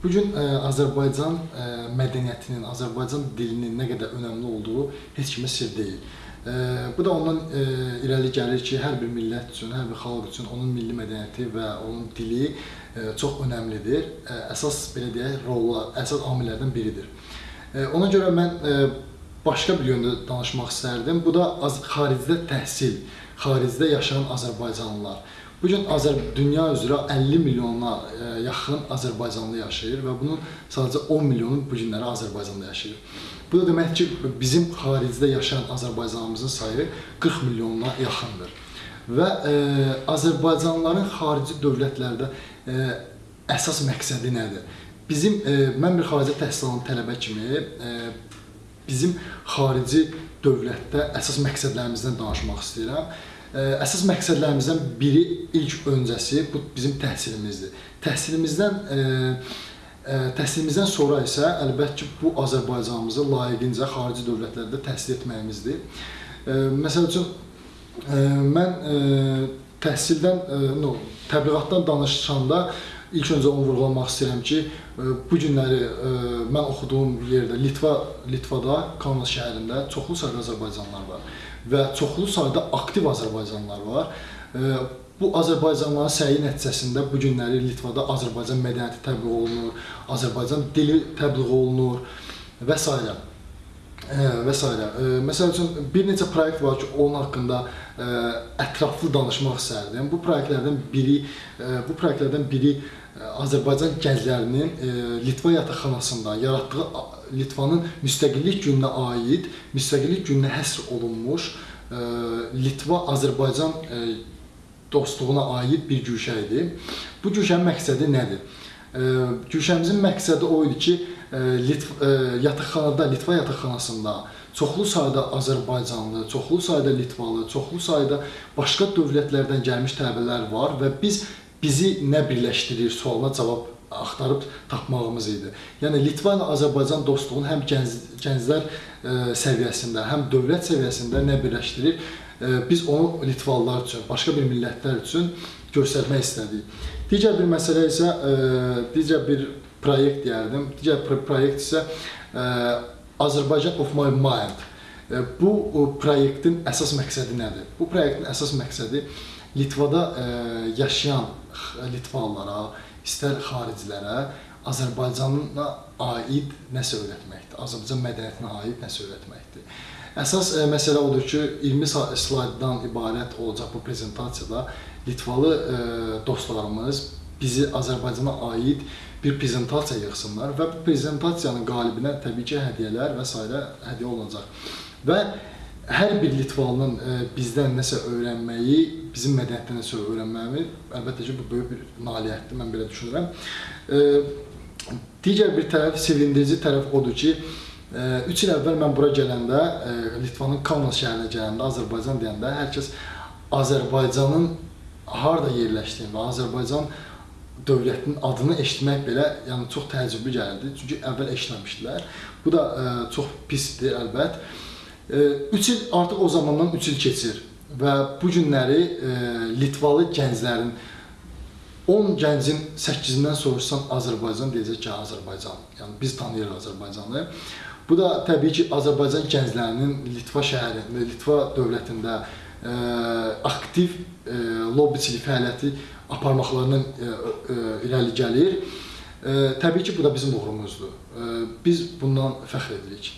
Bu gün ə, Azərbaycan ə, mədəniyyətinin, Azərbaycan dilinin nə qədər önəmli olduğu heç kimə sir deyil. Ə, bu da ondan ə, irəli gəlir ki, hər bir millət üçün, hər bir xalq üçün onun milli mədəniyyəti və onun dili ə, çox önəmlidir. Ə, əsas belə deyək, rollar, əsas amillərdən biridir. Ə, ona görə mən ə, başqa bir yöndə danışmaq istərdim. Bu da az xaricdə təhsil, xaricdə yaşayan azərbaycanlılar. Bu gün Azər dünya üzrə 50 milyona ə, yaxın Azərbaycanlı yaşayır və bunun sadəcə 10 milyonu bu günləri Azərbaycanda yaşayır. Bu da demək ki, bizim xaricdə yaşayan Azərbaycanımızın sayı 40 milyona yaxındır. Və ə, Azərbaycanlıların xarici dövlətlərdə ə, əsas məqsədi nədir? Bizim ə, mən bir xarici təhsil alan tələbə kimi ə, bizim xarici dövlətdə əsas məqsədlərimizdən danışmaq istəyirəm əsas məqsədlərimizdən biri ilk öncəsi bu bizim təhsilimizdir. Təhsilimizdən ə, ə, təhsilimizdən sonra isə əlbəttə ki, bu Azərbaycanımızı layiqincə xarici dövlətlərdə təhsil etməyimizdir. Ə, məsəl üçün mən təhsildən no, təbliğatdan danışanda ilk öncə onu vurğulamaq istəyirəm ki, bu günləri mən oxuduğum yerdə Litva Litvada Kaunas şəhərində çoxlu sayda azərbaycanlılar var və çoxlu sayda aktiv azərbaycanlılar var. Bu Azərbaycanlıların səyi nəticəsində bu günləri Litvada Azərbaycan mədəniyyəti təbliğ olunur, Azərbaycan dili təbliğ olunur və s. və s. Məsəl üçün bir neçə proyekt var ki, onun haqqında ətraflı danışmaq istərdim. Bu proyektlərdən biri bu proyektlərdən biri Azərbaycan gənclərinin Litva yataqxanasında yaratdığı Litvanın müstəqillik gününə aid, müstəqillik gününə həsr olunmuş Litva Azərbaycan dostluğuna aid bir güşə idi. Bu güşənin məqsədi nədir? Güşəmizin məqsədi o idi ki, yataqxanada, Litva yataqxanasında çoxlu sayda Azərbaycanlı, çoxlu sayda Litvalı, çoxlu sayda başqa dövlətlərdən gəlmiş tələbələr var və biz bizi nə birləşdirir sualına cavab axtarıb tapmağımız idi. Yəni Litva ilə Azərbaycan dostluğunu həm gənc, gənclər ə, səviyyəsində, həm dövlət səviyyəsində nə birləşdirir? Ə, biz onu Litvalılar üçün, başqa bir millətlər üçün göstərmək istədik. Digər bir məsələ isə ə, digər bir proyekt deyərdim. Digər proyekt isə Azərbaycan of my mind. Bu proyektin əsas məqsədi nədir? Bu proyektin əsas məqsədi Litvada yaşayan Litvalılara, istər xaricilərə Azərbaycana aid nəsə öyrətməkdir. Azərbaycan mədəniyyətinə aid nəsə öyrətməkdir. Əsas ə, məsələ odur ki, 20 slayddan ibarət olacaq bu prezentasiyada Litvalı ə, dostlarımız bizi Azərbaycana aid bir prezentasiya yığsınlar və bu prezentasiyanın qalibinə təbii ki, hədiyyələr və s. hədiyyə olunacaq. Və hər bir Litvalının ə, bizdən nəsə öyrənməyi, bizim mədəniyyətdən nəsə öyrənməyi əlbəttə ki, bu böyük bir nailiyyətdir, mən belə düşünürəm. Ə, digər bir tərəf, sevindirici tərəf odur ki, 3 il əvvəl mən bura gələndə, Litvanın Kaunas şəhərinə gələndə, Azərbaycan deyəndə hər kəs Azərbaycanın harda yerləşdiyini və Azərbaycan dövlətinin adını eşitmək belə yəni çox təəccüblü gəlirdi. Çünki əvvəl eşitməmişdilər. Bu da ə, çox pisdir əlbət. 3 il artıq o zamandan 3 il keçir və bu günləri e, Litvalı gənclərin 10 gəncin 8-dən soruşsan Azərbaycan deyəcək ki, Azərbaycan. Yəni biz tanıyırıq Azərbaycanı. Bu da təbii ki, Azərbaycan gənclərinin Litva şəhərində, Litva dövlətində ə, aktiv ə, lobbiçilik fəaliyyəti aparmaqlarından ə, ə, irəli gəlir. Ə, təbii ki, bu da bizim uğurumuzdur. Biz bundan fəxr edirik.